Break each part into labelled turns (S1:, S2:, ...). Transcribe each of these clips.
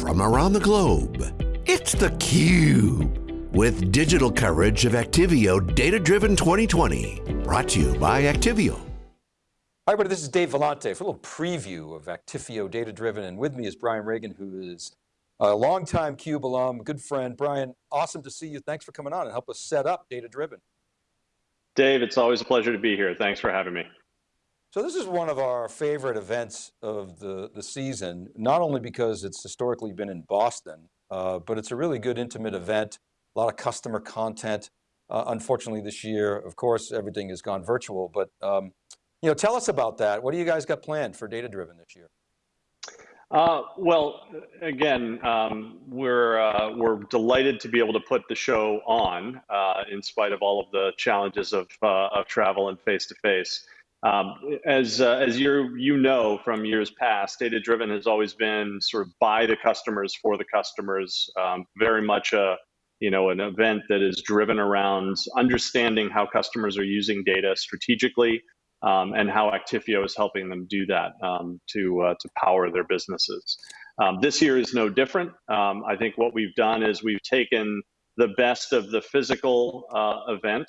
S1: from around the globe. It's theCUBE, with digital coverage of Actifio Data Driven 2020. Brought to you by Actifio.
S2: Hi everybody, this is Dave Vellante for a little preview of Actifio Data Driven, and with me is Brian Reagan who is a longtime CUBE alum, good friend. Brian, awesome to see you. Thanks for coming on and help us set up Data Driven.
S3: Dave, it's always a pleasure to be here. Thanks for having me.
S2: So this is one of our favorite events of the, the season, not only because it's historically been in Boston, uh, but it's a really good intimate event, a lot of customer content. Uh, unfortunately this year, of course, everything has gone virtual, but um, you know, tell us about that. What do you guys got planned for Data Driven this year?
S3: Uh, well, again, um, we're uh, we're delighted to be able to put the show on, uh, in spite of all of the challenges of uh, of travel and face to face. Um, as uh, as you you know from years past, data driven has always been sort of by the customers for the customers. Um, very much a you know an event that is driven around understanding how customers are using data strategically, um, and how Actifio is helping them do that um, to uh, to power their businesses. Um, this year is no different. Um, I think what we've done is we've taken the best of the physical uh, event,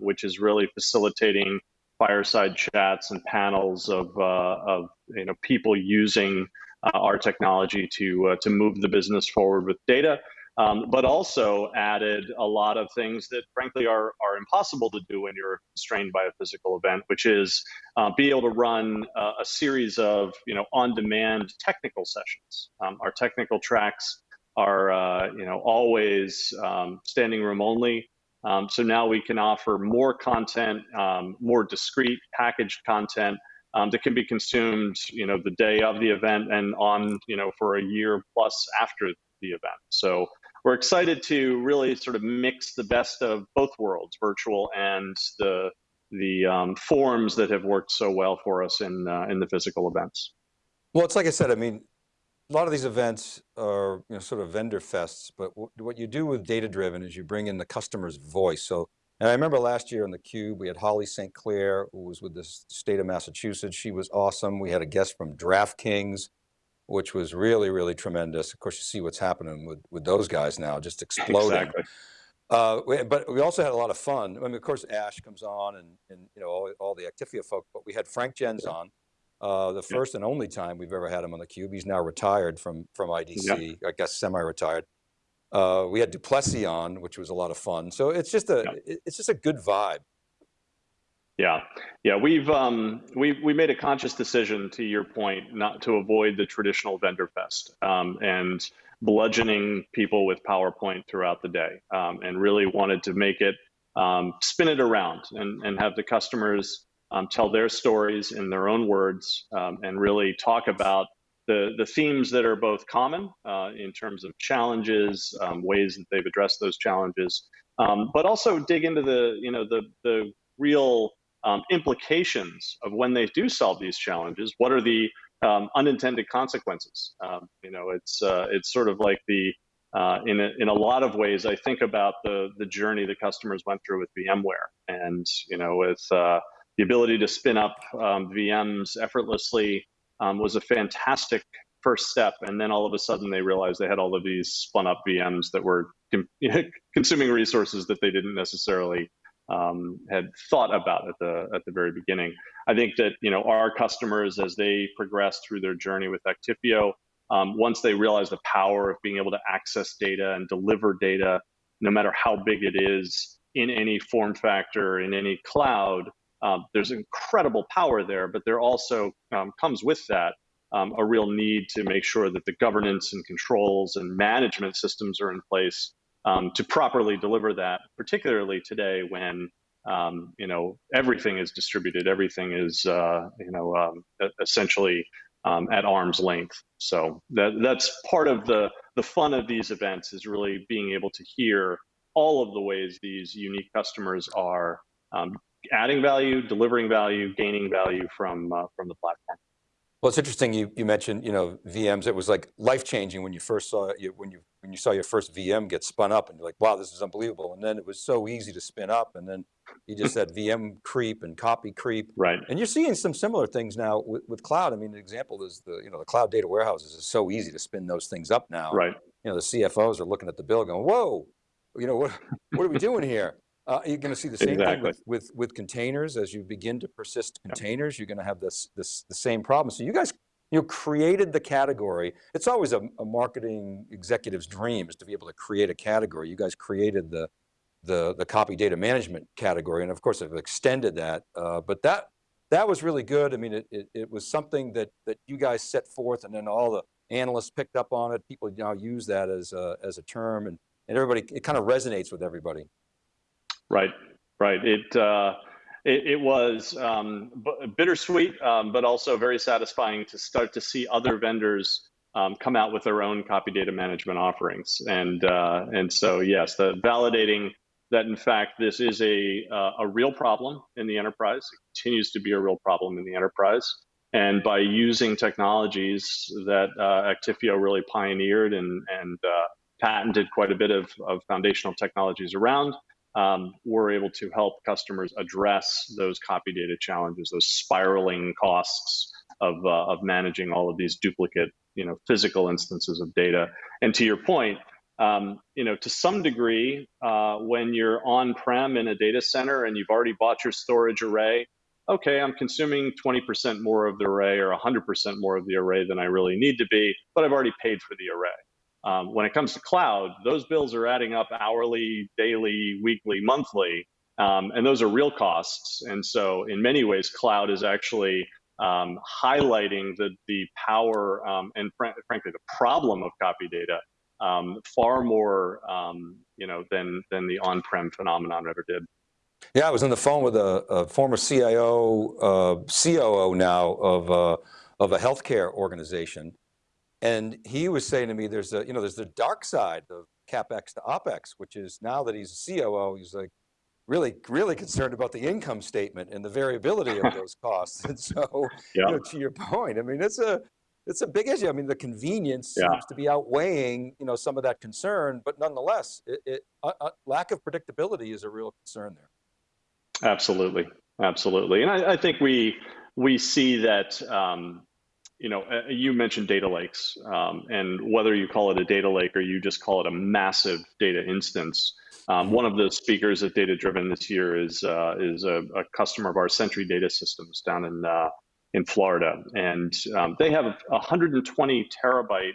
S3: which is really facilitating fireside chats and panels of, uh, of you know, people using uh, our technology to, uh, to move the business forward with data, um, but also added a lot of things that frankly are, are impossible to do when you're constrained by a physical event, which is uh, be able to run uh, a series of you know, on-demand technical sessions. Um, our technical tracks are uh, you know, always um, standing room only. Um, so now we can offer more content, um, more discrete packaged content um, that can be consumed, you know, the day of the event and on, you know, for a year plus after the event. So we're excited to really sort of mix the best of both worlds, virtual and the the um, forms that have worked so well for us in uh, in the physical events.
S2: Well, it's like I said. I mean, a lot of these events are you know, sort of vendor fests, but what you do with data driven is you bring in the customer's voice. So, and I remember last year on the Cube, we had Holly St. Clair, who was with the state of Massachusetts. She was awesome. We had a guest from DraftKings, which was really, really tremendous. Of course, you see what's happening with, with those guys now, just exploding.
S3: Exactly.
S2: Uh, but we also had a lot of fun. I mean, of course, Ash comes on and, and you know, all, all the Actifio folk, but we had Frank Gens on, uh, the first and only time we've ever had him on the cube. He's now retired from, from IDC, I guess semi-retired. Uh, we had du Plessis on, which was a lot of fun. So it's just a, it's just a good vibe.
S3: Yeah, yeah, we've um, we we made a conscious decision, to your point, not to avoid the traditional vendor fest um, and bludgeoning people with PowerPoint throughout the day, um, and really wanted to make it um, spin it around and and have the customers um, tell their stories in their own words, um, and really talk about the, the themes that are both common uh, in terms of challenges, um, ways that they've addressed those challenges, um, but also dig into the, you know, the, the real um, implications of when they do solve these challenges. What are the um, unintended consequences? you know, it's, uh, it's sort of like the, uh, in, a, in a lot of ways, I think about the, the journey the customers went through with VMware and, you know, with, uh, the ability to spin up um, VMs effortlessly um, was a fantastic first step. And then all of a sudden they realized they had all of these spun up VMs that were consuming resources that they didn't necessarily um, had thought about at the at the very beginning. I think that you know our customers as they progress through their journey with Actifio, um, once they realize the power of being able to access data and deliver data, no matter how big it is, in any form factor, in any cloud, um, there's incredible power there, but there also um, comes with that um, a real need to make sure that the governance and controls and management systems are in place um, to properly deliver that, particularly today when um, you know everything is distributed, everything is uh, you know um, essentially at arm's length. So that, that's part of the the fun of these events is really being able to hear all of the ways these unique customers are um, adding value, delivering value, gaining value from uh, from the platform.
S2: Well, it's interesting you, you mentioned, you know, VMs, it was like life-changing when you first saw it, when you, when you saw your first VM get spun up and you're like, wow, this is unbelievable. And then it was so easy to spin up and then you just said VM creep and copy creep.
S3: Right.
S2: And you're seeing some similar things now with, with cloud. I mean, the example is the, you know, the cloud data warehouses is so easy to spin those things up now.
S3: Right.
S2: You know, the CFOs are looking at the bill going, whoa, you know, what, what are we doing here? Uh, you're going to see the same
S3: exactly.
S2: thing with, with, with containers. As you begin to persist containers, you're going to have this, this, the same problem. So you guys you know, created the category. It's always a, a, marketing executive's dream is to be able to create a category. You guys created the, the, the copy data management category, and of course have extended that. Uh, but that, that was really good. I mean, it, it, it, was something that, that you guys set forth and then all the analysts picked up on it. People now use that as a, as a term and, and everybody, it kind of resonates with everybody.
S3: Right, right. It, uh, it, it was um, bittersweet, um, but also very satisfying to start to see other vendors um, come out with their own copy data management offerings. And, uh, and so, yes, the validating that in fact this is a, uh, a real problem in the enterprise. It continues to be a real problem in the enterprise. And by using technologies that uh, Actifio really pioneered and, and uh, patented quite a bit of, of foundational technologies around, um, we're able to help customers address those copy data challenges, those spiraling costs of, uh, of managing all of these duplicate, you know, physical instances of data. And to your point, um, you know, to some degree, uh, when you're on-prem in a data center and you've already bought your storage array, okay, I'm consuming 20% more of the array or 100% more of the array than I really need to be, but I've already paid for the array. Um, when it comes to cloud, those bills are adding up hourly, daily, weekly, monthly, um, and those are real costs. And so, in many ways, cloud is actually um, highlighting the the power um, and fr frankly the problem of copy data um, far more, um, you know, than than the on-prem phenomenon ever did.
S2: Yeah, I was on the phone with a, a former CIO, uh, COO now of uh, of a healthcare organization and he was saying to me, there's a, you know, there's the dark side of CapEx to OpEx, which is now that he's a COO, he's like really, really concerned about the income statement and the variability of those costs. And so, yeah. you know, to your point, I mean, it's a, it's a big issue. I mean, the convenience yeah. seems to be outweighing, you know, some of that concern, but nonetheless, it, it uh, uh, lack of predictability is a real concern there.
S3: Absolutely, absolutely, and I, I think we we see that um, you know, uh, you mentioned data lakes, um, and whether you call it a data lake or you just call it a massive data instance. Um, one of the speakers at Data Driven this year is uh, is a, a, customer of our Sentry Data Systems down in uh, in Florida, and um, they have a 120 terabyte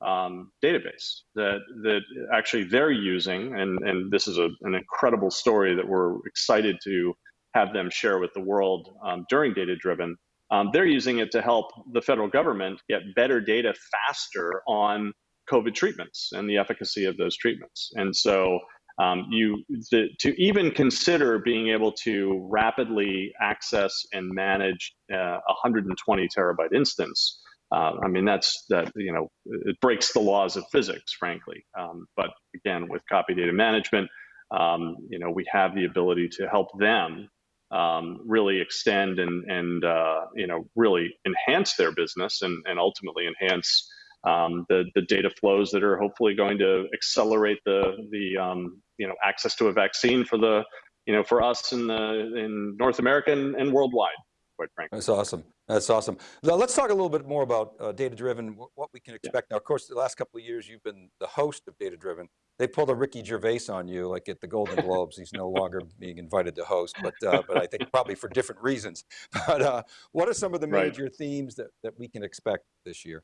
S3: um, database that that actually they're using, and and this is a, an incredible story that we're excited to have them share with the world um, during Data Driven. Um, they're using it to help the federal government get better data faster on COVID treatments and the efficacy of those treatments. And so um, you the, to even consider being able to rapidly access and manage uh, a 120 terabyte instance. Uh, I mean, that's that, you know, it breaks the laws of physics, frankly. Um, but again, with copy data management, um, you know, we have the ability to help them um, really extend and and uh, you know really enhance their business and and ultimately enhance um, the the data flows that are hopefully going to accelerate the the um, you know access to a vaccine for the you know for us in the in North America and, and worldwide quite frankly.
S2: That's awesome. That's awesome. Now let's talk a little bit more about uh, data driven, what we can expect. Yeah. Now, of course, the last couple of years you've been the host of data driven. They pulled a Ricky Gervais on you, like at the Golden Globes. He's no longer being invited to host, but uh, but I think probably for different reasons. But uh, what are some of the major right. themes that, that we can expect this year?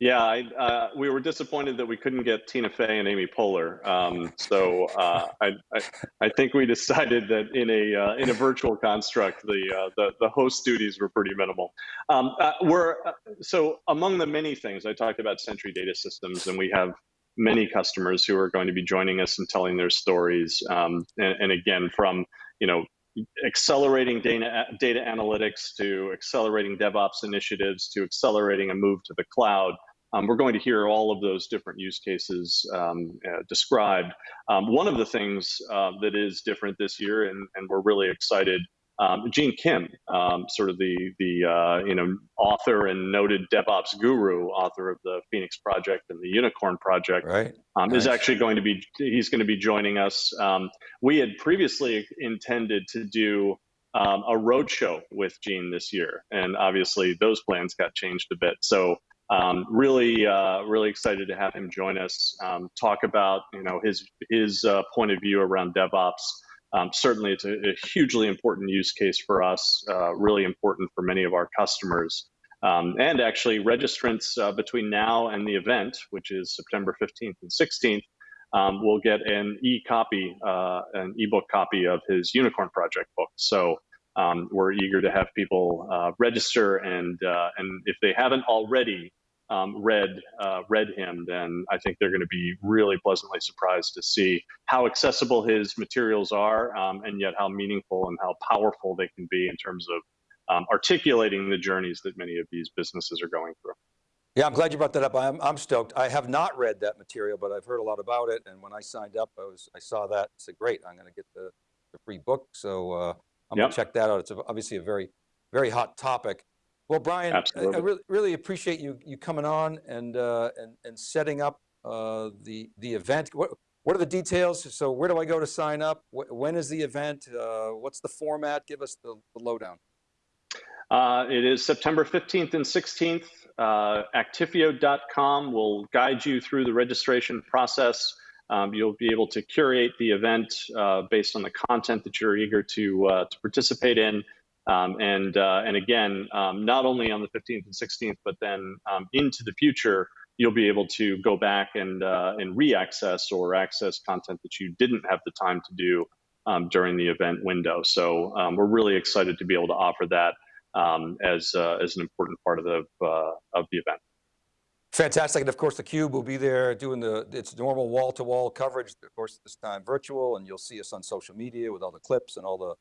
S3: Yeah, I, uh, we were disappointed that we couldn't get Tina Fey and Amy Poehler. Um, so uh, I, I, I, think we decided that in a uh, in a virtual construct, the uh, the, the host duties were pretty minimal. Um, uh, we're uh, so among the many things I talked about Sentry Data Systems, and we have many customers who are going to be joining us and telling their stories. Um, and, and again, from you know accelerating data, data analytics to accelerating DevOps initiatives to accelerating a move to the cloud. Um, we're going to hear all of those different use cases um, uh, described. Um, one of the things uh, that is different this year, and, and we're really excited um, Gene Kim, um, sort of the the uh, you know author and noted DevOps guru, author of the Phoenix Project and the Unicorn Project,
S2: Right.
S3: um, is actually going to be he's going to be joining us. Um, we had previously intended to do um, a roadshow with Gene this year, and obviously those plans got changed a bit. So um, really, uh, really excited to have him join us, um, talk about you know his his uh, point of view around DevOps. Um, certainly, it's a, a hugely important use case for us, uh, really important for many of our customers. Um, and actually, registrants uh, between now and the event, which is September 15th and 16th, um, will get an e-copy, uh, an ebook copy of his Unicorn Project book. So um, we're eager to have people uh, register, and and if they haven't already um, read uh, read him, then I think they're going to be really pleasantly surprised to see how accessible his materials are, um, and yet how meaningful and how powerful they can be in terms of um, articulating the journeys that many of these businesses are going through.
S2: Yeah, I'm glad you brought that up. I'm, I'm stoked. I have not read that material, but I've heard a lot about it. And when I signed up, I was, I saw that, I said, great, I'm going to get the, the free book. So uh, I'm going to check that out. It's obviously a very, very hot topic. Well, Brian, I- I really, really appreciate you, you coming on and, uh, and, and setting up uh, the, the event. What, what are the details? So where do I go to sign up? Wh- When is the event? Uh, What's the format? Give us the, the lowdown.
S3: Uh, it is September 15th and 16th. Uh, Actifio.com will guide you through the registration process. Um, you'll be able to curate the event uh, based on the content that you're eager to, uh, to participate in. Um, and, uh, and again, um, not only on the 15th and 16th, but then um, into the future, you'll be able to go back and, uh, and re-access or access content that you didn't have the time to do um, during the event window. So um, we're really excited to be able to offer that um, as uh, as an important part of the uh, of the event.
S2: Fantastic, and of course theCUBE will be there doing the, its normal wall-to-wall coverage, of course this time virtual, and you'll see us on social media with all the clips and all the,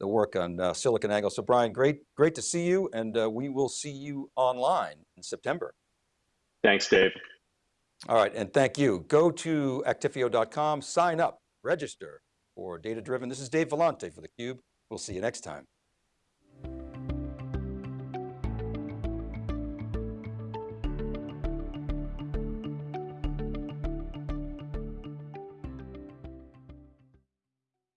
S2: the work on uh, SiliconANGLE. So Brian, great, great to see you, and uh, we will see you online in September.
S3: Thanks, Dave.
S2: All right, and thank you. Go to Actifio.com, sign up, register for Data Driven. This is Dave Vellante for theCUBE. We'll see you next time.